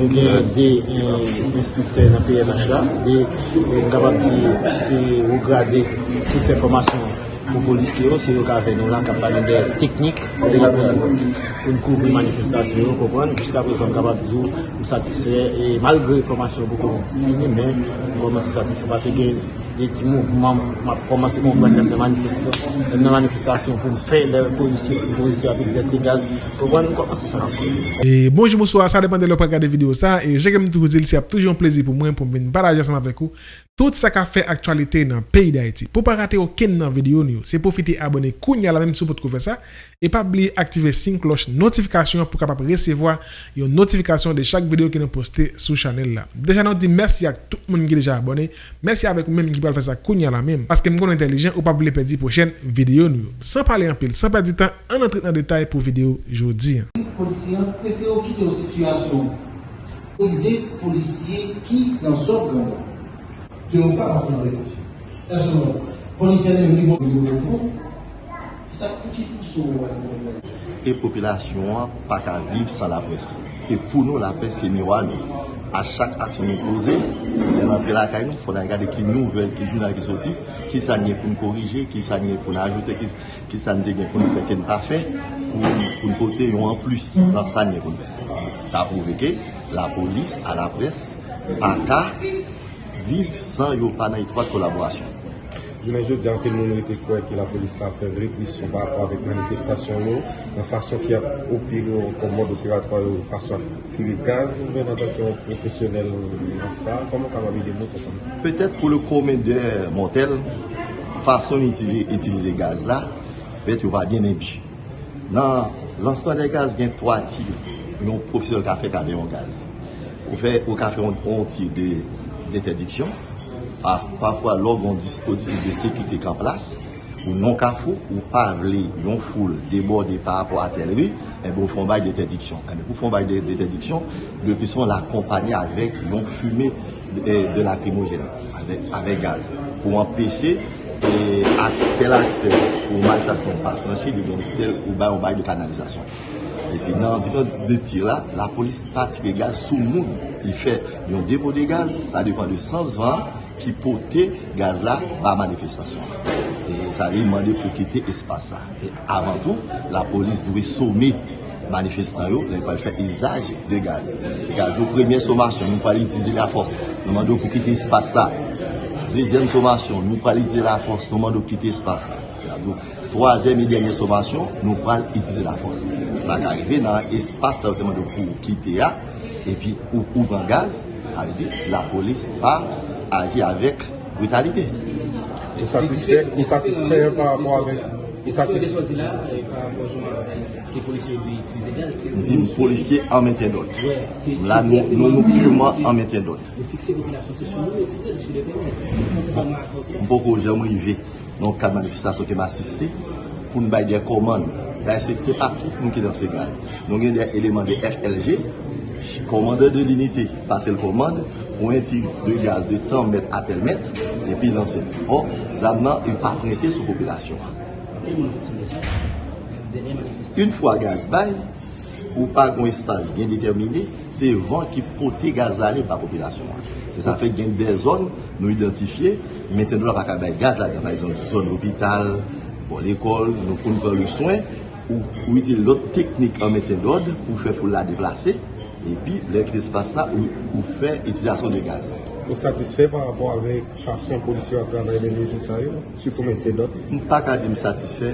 Nou gen de instrukte nan PMH la, de di ou grade tout informasyon pou polisye yo, se yo ka ven nou la kapap de teknik pou nou kouvri manifestasyon yo, kopran, jiska pou son kapap di ou ou satisfe, e malgre informasyon pou kon fini, men pou koman se satisfe, pase gen de ti mouvman, koman se kon kwen de manifestasyon pou fè de polisye, polisye apik de se gaz, kopran, koman se satisfe. E bonjou mouswa, sa depan de lop regade video sa, e jèkèm tou zil si ap toujou an plezi pou mwen pou mwen baraje asama vek ou, tout sa ka fè aktualite nan peyi da eti. Pou pa rate ou ken nan video ni ou, se profite abone kounya la menm sou pot kou fè sa, e pa bli aktive sin kloche notifikasyon pou kapap resevoa yon notifikasyon de chak video ki nou poste sou chanel la. Deja nou di mersi ak tout moun ki deja abone, mersi avek ou fè sa kounya la menm, paske m kon entelijen ou pa bli pedi pou chen video ni ou. San pale an pil, san pedi tan, an entrit nan detay pou video jodi. Polisyen prefero kite ou situasyon Polise polisye ki nan sot ganda Ki ou pa pa fon rejouj Eson non Polisyen men li moun Sa pou ki pou sou E popilasyon pa ka viv san la pres E pou nou la pres se miwa nou A chak aksyon nou pose Den antre la kay nou Fon an gade ki nouvel ki jounal ki soti Ki sa nye pou nou korije Ki sa nye pou nou ajoute Ki sa nye pou nou feke nou pa fe Pou nou kote yon an plus. Nou fe Sa pou veke la polis a la pres Pa ka viv san yo pa nan itwa kolaborasyon Jounen jou di anke moun nou ete kwe ki la polis la fe reprisyon pa apwa vek manifestasyon nou, nan fasyon ki ap opil nou kon mod opiratwa yo fasyon tiri gaz, ou ven an tanke profesyonel nan sa, koman ka wabi de mot kon sa? Petet pou le komende motel, fasyon itilize gaz la, vet yo va bien enbi. Nan lansman de gaz gen 3 tir, yon profesyonel ka fe kade yon gaz. Ou fe ou ka fe yon tir de interdiksyon, Parfwa log yon dispositif de sekite kan plas Ou non ka fou Ou pa vle yon foul deborde Par rapport a tel ri Ou fon bay de interdiksyon Ou fon bay de interdiksyon Depi son la kompany avek yon fume De lakrimogen Avek gaz Pou empeshe Tel akse Ou manifestasyon pa franshi Ou bay de kanalizasyon Nan de tir la La polis pati de gaz sou moun Yon depo de gaz Sa depan de 120 ki pote gaz la ba manifestasyon. E sa ve yon mande pou kite espasa. E avan tou, la polis dwe soumi manifestan yo, lè yon pal fè izaj de gaz. Gaz yo premye somasyon, nou pal itize la fos, nou mande pou kite espasa. Dezyen somasyon, nou pal itize la fos, nou mande pou kite espasa. Gaz yo, troazem e denye somasyon, nou pal itize la fos. Sa ka rive nan espasa ou teman de pou kite ya, e pi ou ouvan gaz, sa ve di, la polis pa agi avèk brutalite. Ou satisfè par rapport avèk? Ou satisfè par rapport avèk ki polisye bi itilize gaz? Di polisye an mentyen dot. La nou nou pureman an mentyen dot. Ou fikse vopilasyon se sou nou, ou se sou de te Mpoko jèm rive non kad manifestasyon ke m'asiste pou n'bay de koman. Se pa tout nou ki dan se gaz. Nou gen de eleman de FLG komande de l'unite pase l komande pou enti de gaz de 30 met a tel met epi lanse. Or, zan nan yon pa prete sou populasyon. Un fwa gaz bay, ou pa kon espase bien determine, se van ki pote gaz la li pa populasyon. Se sa fe gen de zon nou identifiye, meten nou la pa ka bay gaz la, par exemple, zon l'hobital, bon l'ekol, nou kon kon le soin, ou iti lot teknik an meten d'od pou fe foule la deplase, epi lèk l'espase la ou fe itilasyon de gaz. Ou satisfè par rapport avèk fasyon polisyon a travay de lèjou sa yo, sütou meten d'od? Mpa ka di m satisfè,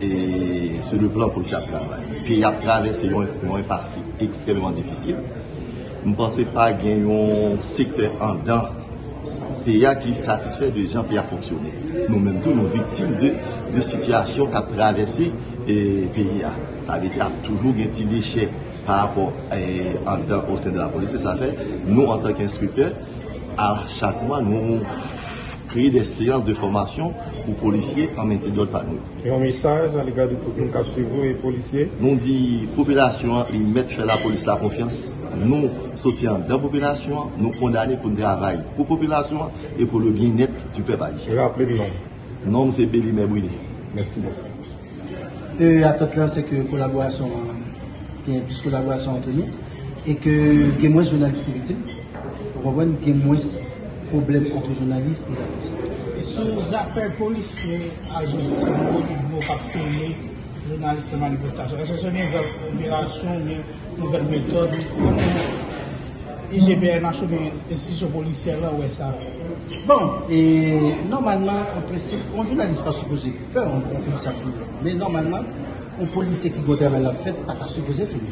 e se le plan polisyon a travay. Pi ap travè se yon yon paski ekstremèman difisil. Mpansè pa gen yon sektè an dan pe ya ki satisfè de jan pe ya fonksyonè. Nou menm tou nou vitim de sityasyon ka travèse pe ya. Sa vete ap toujou gen ti lèchè par rapport an dan au sen de la polisyon. Sa fè nou an tank instruktè a chak mwa nou kreye de seyans de formasyon pou polisye an menti dot pa nou. Yon misaj an lega de tout nou ka chivou e polisye? Nou di, popilasyon yon met fè la polis la konfians, nou sotyan dan popilasyon, nou kondane pou nou travay pou popilasyon e pou le bin net du pep aisyen. Rappele de nom. Nom se Beli Mebouine. Mersi. E atot lan se ke kolaborasyon, ki yon plus kolaborasyon entre nou, et que il y a moins de journalistes victimes. Comprenez a moins de problèmes entre les journalistes et la police. Et sur les affaires policiers, agents civils, ils vont pas filmer journalistes de manifestation. Est-ce que c'est une nouvelle opération, une nouvelle méthode? IGBN a choisi institution policière là, ouais, ça Bon, et normalement, en principe, un journaliste pas supposé peur, on peut ça filmer. Mais normalement, un policier qui doit travailler la fête, pas supposé filmer.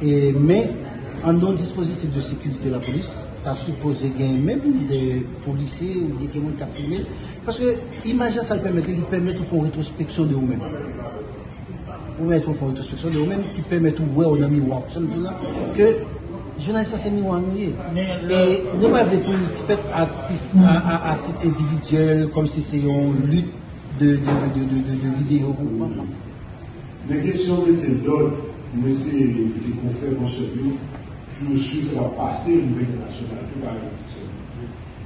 Et, mais, en non-dispositif de sécurité de la police, tu as supposé gagner même des policiers ou des gens qui ont filmé. Parce que l'image, ça permet, il permet de faire une rétrospection de vous-même. Vous mettez une rétrospection de vous-même qui permet de voir au miroir. Ça me dit là que journaliste, c'est miroir ennuyé. Et nous pas de tout fait à, titre- individuel, comme si c'est une lutte de, de, de, de, de, de vidéo. Les questions de ces d'ordre, monsieur les confrères, mon cher Louis, suis, ça va passer au niveau international, tout va être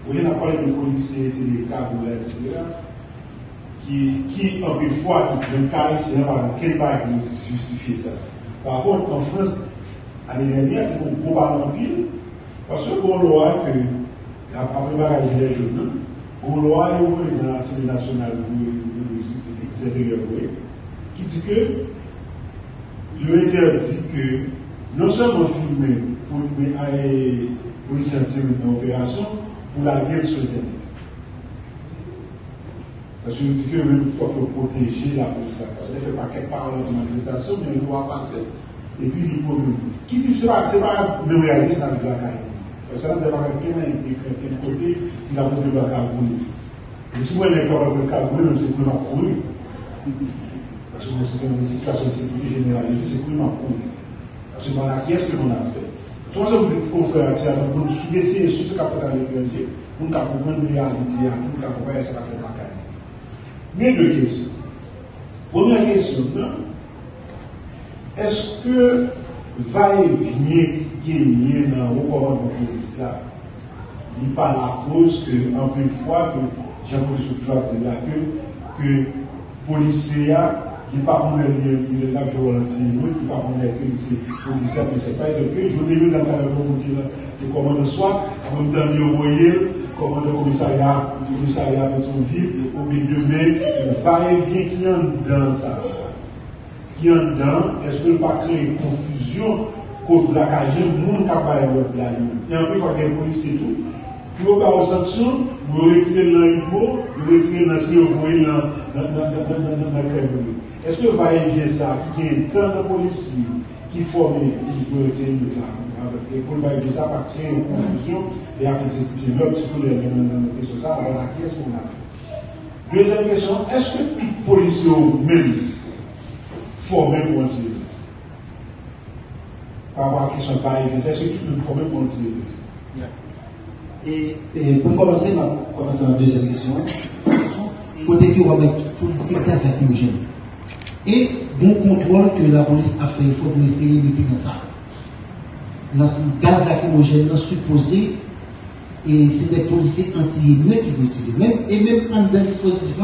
Vous avez parlé de policiers, des câbles, etc., qui, qui, en une fois, qui prennent c'est quel qui justifie ça? Par contre, en France, l'année dernière, il y a un gros parce que pour loi que, après la gilet jaune, pour loi, y a nationale qui dit que le interdit que non seulement filmer pour les policiers en opération, pour la guerre sur Internet. Parce que je dis que même il faut protéger la qu'elle ne fait pas quelque part dans une manifestation, mais elle doit passer. Et puis, il faut Qui dit que ce n'est pas le réalisme avec la caille. Parce que ça peut pas quelqu'un qui est côté, il a posé la caille pour Si moi, il est capable de caille même c'est pour la courir. Parce que c'est une situation de sécurité généralisée, c'est pour la courir. Parce que voilà, qu'est-ce que l'on a fait Je pense que vous dites qu'il faut faire un pour nous essayer sur ce qu'a fait à l'étranger, pour nous comprendre la réalité, pour nous comprendre ce qu'a fait la caille. Mais deux questions. Première question, est-ce que va-et-vient qui est dans le commandement de police là, il n'est pas la? N'est pas comme le lave volontiers, il n'est pas comme que c'est policier, mais c'est pas que je l'ai vu dans le commandement soit, en même temps, il comment le commissariat, le commissariat de son ville, ou bien demain, il va et vient qui est dans ça. Qui est dedans, est-ce que ne pas créer confusion contre la carrière, le monde qui a pas l'autre là. Et en plus, il faut qu'il y ait police et tout. Pour pas aux sanctions, vous retirez l'impôt, vous retirez que vous voyez dans le Est-ce que va y vient ça, qui est tant de policiers qui forment, qui peuvent retirer le et pour le ça va créer une confusion et après exécuter l'autre sur les questions ça, alors là, qu'est-ce qu'on a fait? Deuxième question, est-ce que tout policier même formé pour un Par rapport à la question de est-ce que tout le formé pour un tirer Et, et pour commencer, vais commencer la deuxième question. Côté que on va mettre policier gaz lacrymogène. Et bon contrôle que la police a fait, il faut essayer de dans ça. Dans ce gaz lacrymogène, supposé, et c'est des policiers anti-émeutes qui vont utiliser. Même, et même en le dispositif,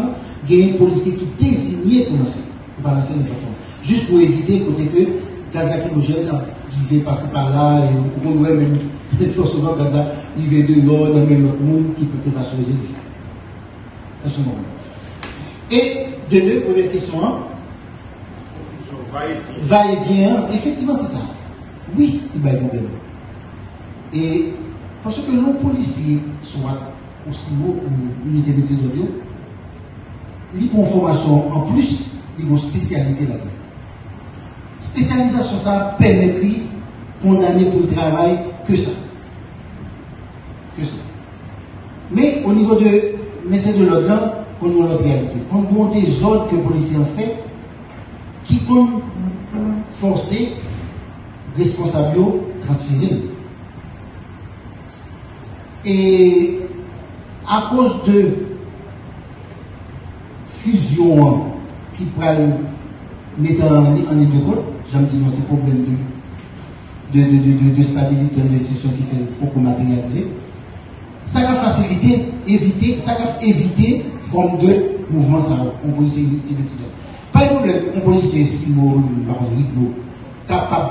il y a un policier qui est désigné pour lancer, pour balancer n'importe quoi. Juste pour éviter côté que gaz lacrymogène qui va passer par là, et on voit même, peut-être que souvent gaz il vient de l'autre, dans l'autre monde qui peut pas choisir. À ce moment. Et de deux, première question, hein, va-et-vient, effectivement c'est ça. Oui, il y a un. Et parce que nos policiers, soit aussi haut ou unité métier d'audio, ils ont une formation en plus, ils ont spécialité là-dedans. Spécialisation, ça permet de condamner pour le travail que ça. Que ça. Mais au niveau de médecin de l'ordre, on a notre réalité. Quand on des ordres que les policiers ont fait, qui ont forcé responsable transférer. Et à cause de fusion qui pourrait mettre en, ligne de compte, j'aime dire c'est problème de, de, de, de, stabilité d'investissement qui fait beaucoup matérialiser. Ça va faciliter, éviter, ça va éviter forme de mouvement ça, on. Pas de problème, on policier si capable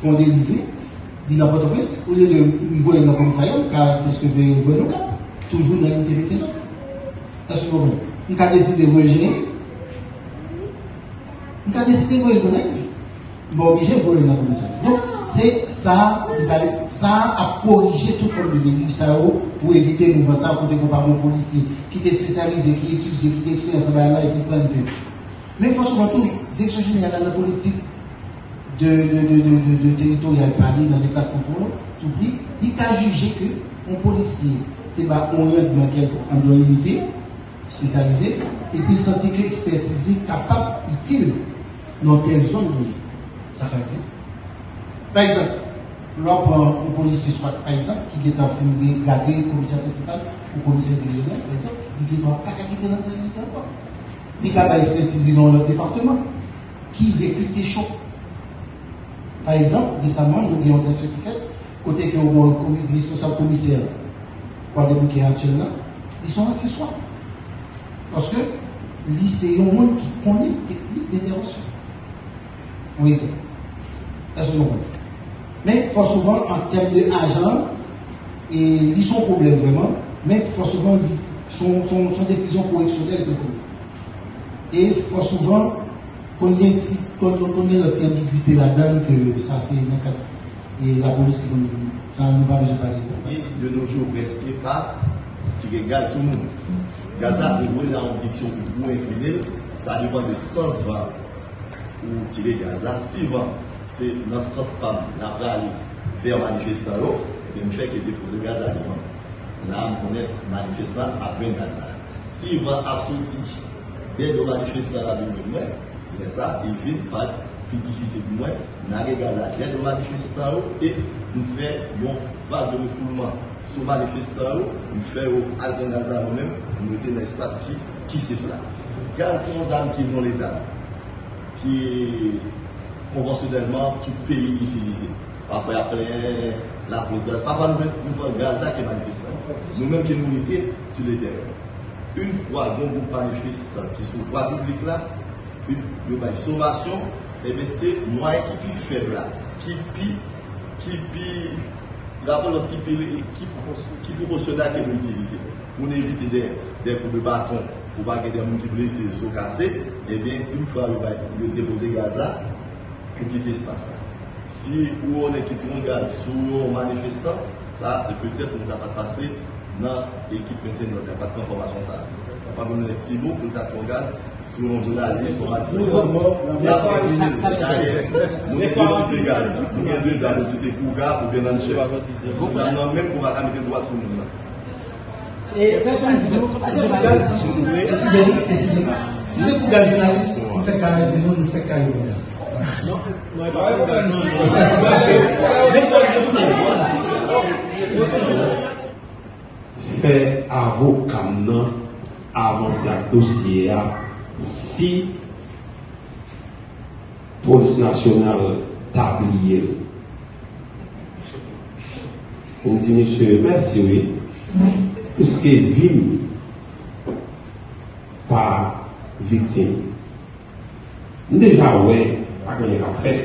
de fonder livrer, di nan Port-au-Prince, ou liye de mvoye nan komisaryon, ka deske veye mvoye nou ka, toujou nan yon tevete nan. Eske mvoye. Mwen ka deside mvoye jene, mwen ka deside mvoye konen, mwen obije mvoye nan komisaryon. Don, se sa, sa a korije tout form de deni sa yo, pou evite mouvan sa, kote kou pa moun polisi, ki te spesyalize, ki etudie, ki te eksperyans sa bayan la, epi plan de pe. Men fwa souvan tou, direksyon jene yon nan politik, de, de, de, de, de territorial Paris dans les places contrôle, tout pris, il a jugé que un policier était un en doit unité spécialisé et puis il sentit que l'expertise capable, utile dans telle zone Ça Par exemple, l'on prend un policier, soit par exemple, qui est en train de le commissaire principal ou commissaire divisionnaire, par exemple, qui doit capacité dans le territoire. Il capable d'expertiser dans le département, qui réputé chaud par exemple, récemment, nous avons des qui fait, côté que le responsable commissaire, quoi de est actuellement, ils sont assis soi. Parce que c'est un monde qui connaît technique d'intervention. On exemple. Est-ce que Mais souvent, en termes d'agent, et ils sont problème vraiment, mais faut souvent, son, son, son décision correctionnelle. Et il faut souvent qu'on ait notre ambiguïté là-dedans, que ça c'est la police qui ça nous va besoin parler. Et de nos jours, presque pas tirer gaz sur nous. Gaz là, vous voyez en diction pour incliner, ça dépend de sens vent ou tirer gaz là. Si c'est dans ce sens pas, la aller vers manifestant, et bien, fait que déposer gaz là devant. Là, on connaît manifestant après gaz là. Si absolu, dès le manifestant là, mais ça, vient pas plus difficile pour moi. Nous avons regardé la tête de manifestants et nous faisons une vague de refoulement sur les manifestants. Nous faisons un gaz nous-mêmes, nous mettons dans l'espace qui, qui c'est là. Gaz, c'est une arme qui est dans l'État, qui conventionnellement tout pays utilisé. Parfois, après la pause gaz. Parfois, nous prenons gaz là qui est manifestant. Nous-mêmes qui nous mettons sur les terrains. Une fois, bon groupe manifestant qui sont trois publics là, une sommation, et eh bien c'est moi qui est faible là, qui pi, qui pi, la police qui pi, qui, qui proportionnel que. Pour éviter des, coups de bâton, pour pas que des gens qui blessés, sont cassés, et eh bien une fois va déposer gaz là, pour quitter l'espace là. Si on est qui tire gaz sur un manifestant, ça c'est peut-être nous a pas passé dans l'équipe maintien de notre pas de information ça. Ça pas donner si son deux ans, si c'est pour gars, pour bien en chef. Nous avons même pour mettre le droit sur nous. Excusez-moi, si c'est pour gars journaliste, on fait carré, dis-nous, nous fait carré. Non, non, non, non. Fait avocat avancer un dossier si police nationale tablier. On dit, monsieur, merci, oui. Puisque vime par victime. Déjà, ouais, pas faire.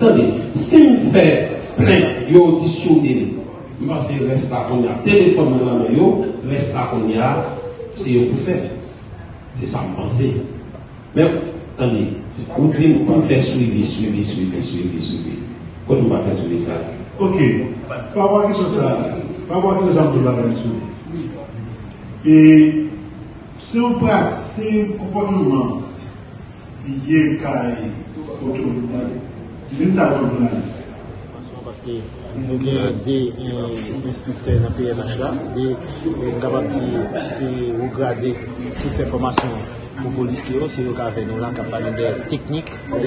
Attendez, si on fait plein, il parce que reste là qu'on a téléphone dans la main, reste là qu'on a, c'est pour faire. C'est ça, me penser. Mais, attendez, vous dites pour faire suivi, suivi, suivi, suivi, suivi. Comment on va faire suivi ça Ok. Pas voir qui sont ça. Pas voir qui sont de la Et si on pratique un comportement lié à l'autorité, c'est ça journaliste. Parce que nous avons des instructeurs dans le PMH là, des capables de regarder toute l'information pour les policiers, c'est eux qui ont nous parlent des techniques pour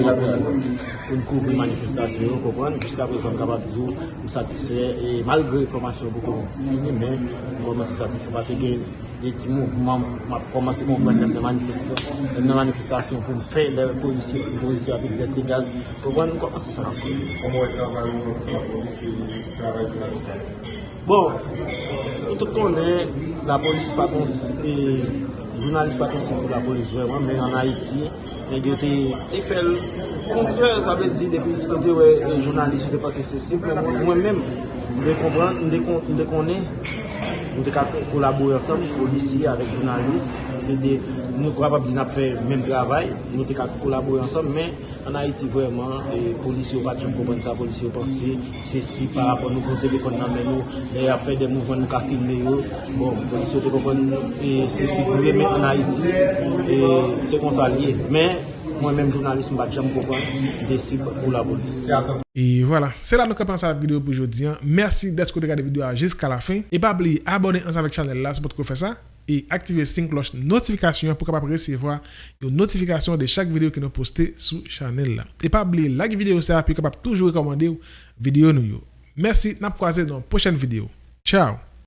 couvrir les manifestations. Jusqu'à présent, nous sommes capables de nous satisfaire, et malgré l'information beaucoup finie, mais nous sommes satisfaits parce que des petits mouvements, commencé à comprendre les manifestations pour faire les policiers, les policiers avec des gaz. Comprendre, nous commençons à satisfaire. Comment est travail la police sur la Bon, tout le monde connaît la police, par contre, jounalist pa konsen pou la polis vreman, men an Haiti, men yo te fel kontre, sa ble di, depi ti kote wè, jounalist se te pase se simple, mwen men, mwen de konen, nou te ka kolabou ansam, polisi avèk jounalist, se de nou kapab di nap fè mèm travay, nou te ka kolabou ansam, men an Haiti vwèman, polisi yo bat jom kompon sa, polisi yo pansi, se si par rapport nou kon telefon nan men nou, e ap fè de mouvman nou ka filme yo, bon, polisi yo te kompon se si dwe men an Haiti, se kon sa liye, men, mwen men jounalist mbat chan kompon, desi pou la polisi. Et voilà, c'est là que nous commençons la vidéo pour aujourd'hui. Merci d'être regardé la vidéo jusqu'à la fin. Et pas oublier abonner ensemble avec la chaîne là, c'est pour faire ça. Et activer la cloche notification pour capable recevoir une notification de chaque vidéo que nous postons sur la chaîne là. Et pas oublier like vidéo ça pour capable toujours recommander vidéo nous. Merci, croisé dans la prochaine vidéo. Ciao